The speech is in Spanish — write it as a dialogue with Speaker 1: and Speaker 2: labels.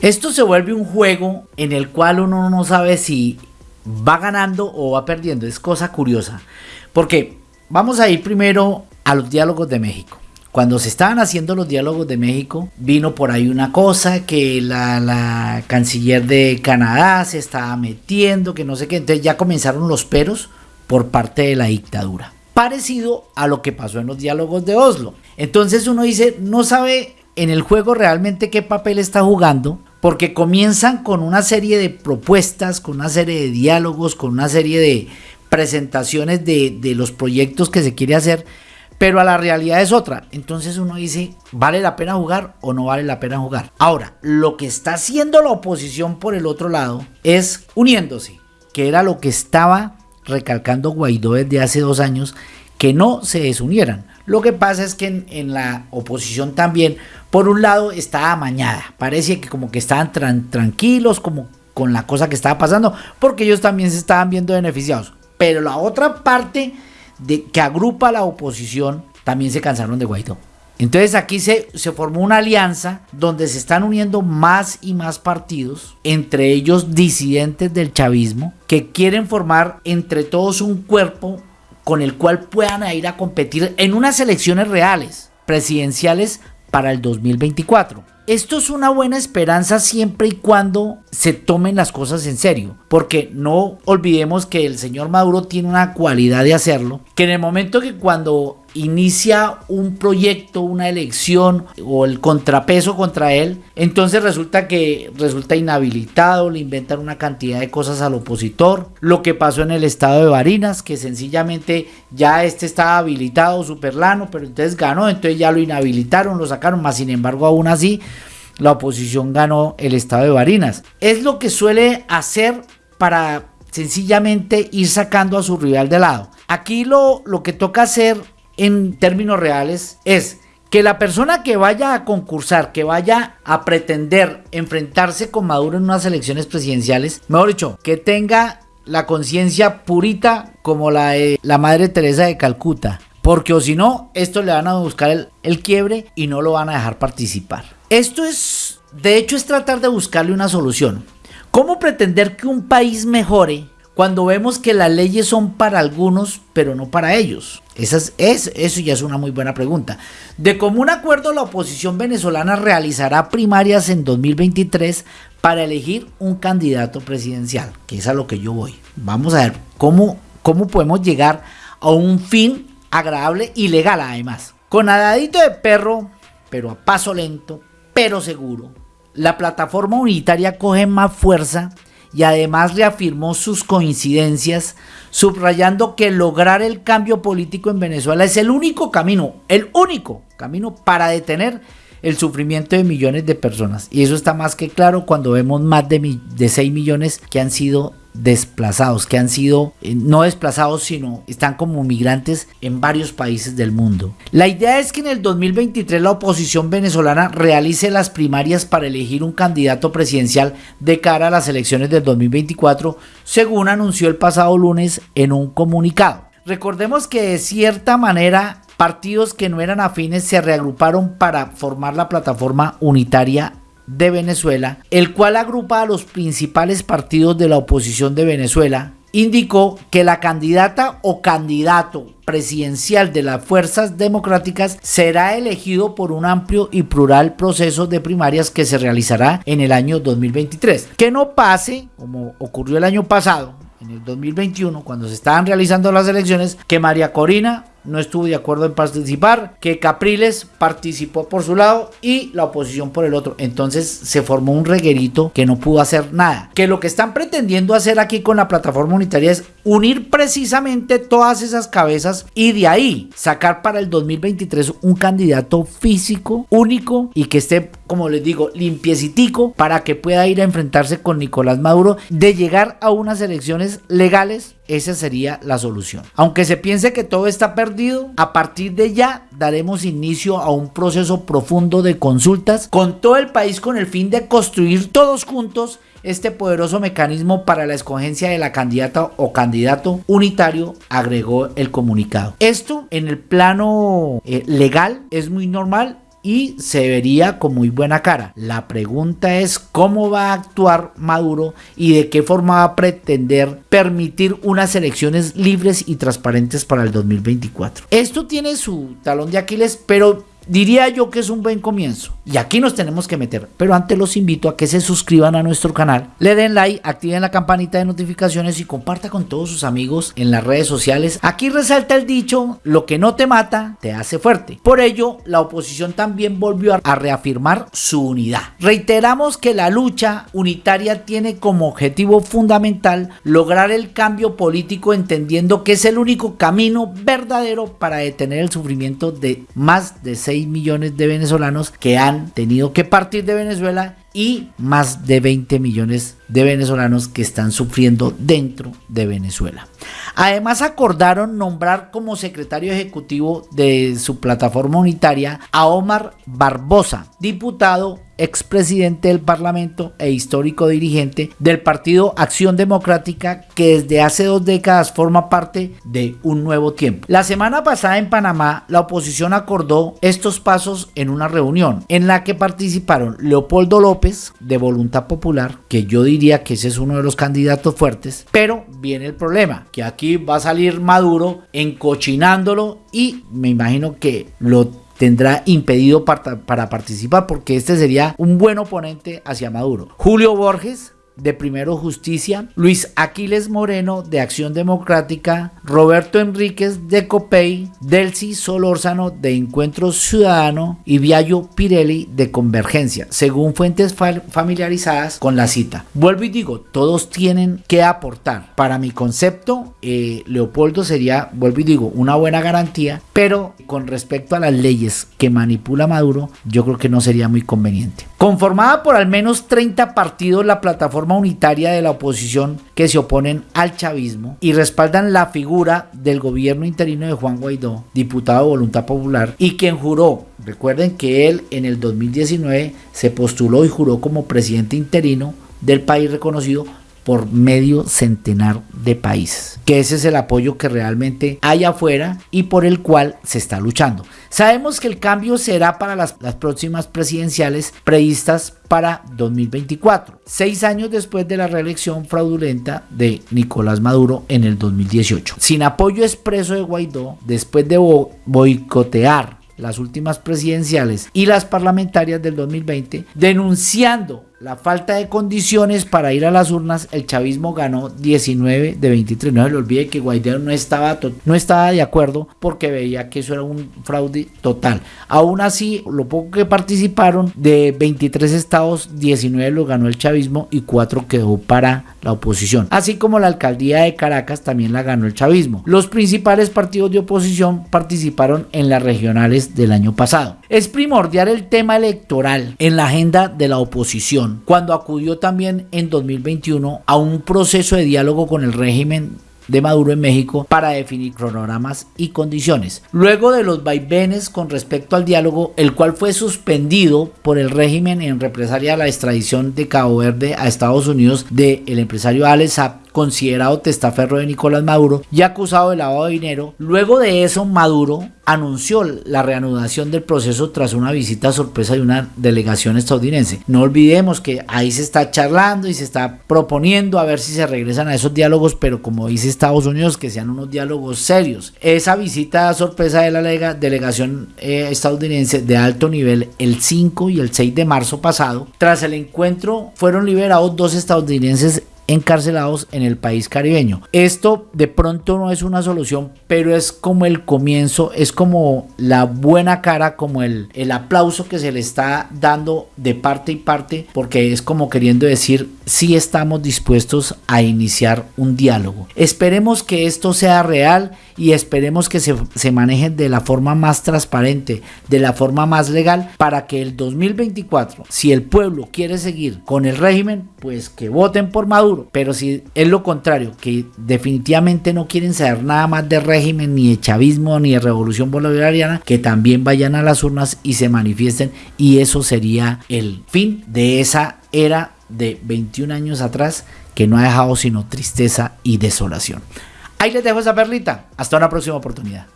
Speaker 1: Esto se vuelve un juego en el cual uno no sabe si va ganando o va perdiendo. Es cosa curiosa. Porque vamos a ir primero a los diálogos de México. Cuando se estaban haciendo los diálogos de México, vino por ahí una cosa que la, canciller de Canadá se estaba metiendo, que no sé qué. Entonces ya comenzaron los peros por parte de la dictadura. Parecido a lo que pasó en los diálogos de Oslo. Entonces uno dice, no sabe en el juego realmente qué papel está jugando, porque comienzan con una serie de propuestas, con una serie de diálogos, con una serie de presentaciones de, los proyectos que se quiere hacer, pero a la realidad es otra. Entonces uno dice, ¿vale la pena jugar o no vale la pena jugar? Ahora, lo que está haciendo la oposición por el otro lado es uniéndose, que era lo que estaba recalcando Guaidó desde hace dos años, que no se desunieran. Lo que pasa es que en, la oposición también, por un lado, estaba amañada. Parece que como que estaban tranquilos, como con la cosa que estaba pasando, porque ellos también se estaban viendo beneficiados. Pero la otra parte de, que agrupa a la oposición también se cansaron de Guaidó. Entonces aquí se, se, formó una alianza donde se están uniendo más y más partidos, entre ellos disidentes del chavismo, que quieren formar entre todos un cuerpo con el cual puedan ir a competir en unas elecciones reales, presidenciales para el 2024. Esto es una buena esperanza siempre y cuando se tomen las cosas en serio, porque no olvidemos que el señor Maduro tiene una cualidad de hacerlo, que en el momento que cuando inicia un proyecto, una elección o el contrapeso contra él, entonces resulta que resulta inhabilitado, le inventan una cantidad de cosas al opositor, lo que pasó en el estado de Barinas, que sencillamente ya este estaba habilitado, superlano, pero entonces ganó, entonces ya lo inhabilitaron, lo sacaron, más sin embargo aún así la oposición ganó el estado de Barinas. Es lo que suele hacer para sencillamente ir sacando a su rival de lado. Aquí lo, lo que toca hacer en términos reales es que la persona que vaya a concursar, que vaya a pretender enfrentarse con Maduro en unas elecciones presidenciales, mejor dicho, que tenga la conciencia purita como la de la Madre Teresa de Calcuta. Porque o si no, esto le van a buscar el, el quiebre y no lo van a dejar participar. Esto es, de hecho, es tratar de buscarle una solución. ¿Cómo pretender que un país mejore cuando vemos que las leyes son para algunos, pero no para ellos? Esa es, eso ya es una muy buena pregunta. De común acuerdo, la oposición venezolana realizará primarias en 2023 para elegir un candidato presidencial, que es a lo que yo voy. Vamos a ver cómo, cómo podemos llegar a un fin agradable y legal además. Con adadito de perro, pero a paso lento, pero seguro, la plataforma unitaria coge más fuerza y además reafirmó sus coincidencias, subrayando que lograr el cambio político en Venezuela es el único camino, el único camino para detener el sufrimiento de millones de personas. Y eso está más que claro cuando vemos más de, de 6 millones que han sido desplazados, que han sido eh, no desplazados, sino están como migrantes en varios países del mundo. La idea es que en el 2023 la oposición venezolana realice las primarias para elegir un candidato presidencial de cara a las elecciones del 2024, según anunció el pasado lunes en un comunicado. Recordemos que de cierta manera partidos que no eran afines se reagruparon para formar la plataforma unitaria de Venezuela, el cual agrupa a los principales partidos de la oposición de Venezuela, indicó que la candidata o candidato presidencial de las fuerzas democráticas será elegido por un amplio y plural proceso de primarias que se realizará en el año 2023. Que no pase, como ocurrió el año pasado, en el 2021, cuando se estaban realizando las elecciones, que María Corina no estuvo de acuerdo en participar, que Capriles participó por su lado y la oposición por el otro. Entonces se formó un reguerito que no pudo hacer nada. Que lo que están pretendiendo hacer aquí con la plataforma unitaria es unir precisamente todas esas cabezas y de ahí sacar para el 2023 un candidato físico, único y que esté, como les digo, limpiecitico para que pueda ir a enfrentarse con Nicolás Maduro de llegar a unas elecciones legales esa sería la solución. Aunque se piense que todo está perdido, a partir de ya daremos inicio a un proceso profundo de consultas con todo el país con el fin de construir todos juntos este poderoso mecanismo para la escogencia de la candidata o candidato unitario, agregó el comunicado. Esto en el plano eh, legal es muy normal y se vería con muy buena cara. La pregunta es cómo va a actuar Maduro y de qué forma va a pretender permitir unas elecciones libres y transparentes para el 2024. Esto tiene su talón de Aquiles, pero diría yo que es un buen comienzo. Y aquí nos tenemos que meter. Pero antes los invito a que se suscriban a nuestro canal, le den like, activen la campanita de notificaciones y comparta con todos sus amigos en las redes sociales. Aquí resalta el dicho, lo que no te mata, te hace fuerte. Por ello, la oposición también volvió a reafirmar su unidad. Reiteramos que la lucha unitaria tiene como objetivo fundamental lograr el cambio político entendiendo que es el único camino verdadero para detener el sufrimiento de más de 6 millones de venezolanos que han tenido que partir de Venezuela y más de 20 millones de venezolanos que están sufriendo dentro de Venezuela. Además acordaron nombrar como secretario ejecutivo de su plataforma unitaria a Omar Barbosa, diputado expresidente del Parlamento e histórico dirigente del Partido Acción Democrática que desde hace dos décadas forma parte de un nuevo tiempo. La semana pasada en Panamá la oposición acordó estos pasos en una reunión en la que participaron Leopoldo López de Voluntad Popular, que yo diría que ese es uno de los candidatos fuertes, pero viene el problema, que aquí va a salir Maduro encochinándolo y me imagino que lo tendrá impedido para, para, participar porque este sería un buen oponente hacia Maduro. Julio Borges de Primero Justicia, Luis Aquiles Moreno de Acción Democrática, Roberto Enríquez de COPEI, Delcy Solórzano de Encuentro Ciudadano y Viallo Pirelli de Convergencia, según fuentes familiarizadas con la cita. Vuelvo y digo, todos tienen que aportar. Para mi concepto, eh, Leopoldo sería, vuelvo y digo, una buena garantía, pero con respecto a las leyes que manipula Maduro, yo creo que no sería muy conveniente. Conformada por al menos 30 partidos, la plataforma unitaria de la oposición que se oponen al chavismo y respaldan la figura del gobierno interino de Juan Guaidó, diputado de Voluntad Popular, y quien juró, recuerden que él en el 2019 se postuló y juró como presidente interino del país reconocido por medio centenar de países. Que ese es el apoyo que realmente hay afuera y por el cual se está luchando. Sabemos que el cambio será para las, próximas presidenciales previstas para 2024, seis años después de la reelección fraudulenta de Nicolás Maduro en el 2018. Sin apoyo expreso de Guaidó, después de boicotear las últimas presidenciales y las parlamentarias del 2020, denunciando la falta de condiciones para ir a las urnas, el chavismo ganó 19 de 23. No se le olvide que Guaidó no estaba, no estaba de acuerdo porque veía que eso era un fraude total. Aún así, lo poco que participaron, de 23 estados, 19 lo ganó el chavismo y 4 quedó para la oposición. Así como la alcaldía de Caracas también la ganó el chavismo. Los principales partidos de oposición participaron en las regionales del año pasado. Es primordial el tema electoral en la agenda de la oposición cuando acudió también en 2021 a un proceso de diálogo con el régimen de Maduro en México para definir cronogramas y condiciones. Luego de los vaivenes con respecto al diálogo, el cual fue suspendido por el régimen en represalia a la extradición de Cabo Verde a Estados Unidos del el empresario Alex considerado testaferro de Nicolás Maduro y acusado de lavado de dinero. Luego de eso, Maduro anunció la reanudación del proceso tras una visita sorpresa de una delegación estadounidense. No olvidemos que ahí se está charlando y se está proponiendo a ver si se regresan a esos diálogos, pero como dice Estados Unidos, que sean unos diálogos serios. Esa visita sorpresa de la delegación eh, estadounidense de alto nivel el 5 y el 6 de marzo pasado, tras el encuentro fueron liberados dos estadounidenses encarcelados en el país caribeño. Esto de pronto no es una solución, pero es como el comienzo, es como la buena cara, como el, el aplauso que se le está dando de parte y parte, porque es como queriendo decir, si estamos dispuestos a iniciar un diálogo. Esperemos que esto sea real y esperemos que se, se maneje de la forma más transparente, de la forma más legal, para que el 2024, si el pueblo quiere seguir con el régimen, pues que voten por Maduro pero si es lo contrario, que definitivamente no quieren saber nada más de régimen, ni de chavismo, ni de revolución bolivariana, que también vayan a las urnas y se manifiesten. Y eso sería el fin de esa era de 21 años atrás que no ha dejado sino tristeza y desolación. Ahí les dejo esa perlita. Hasta una próxima oportunidad.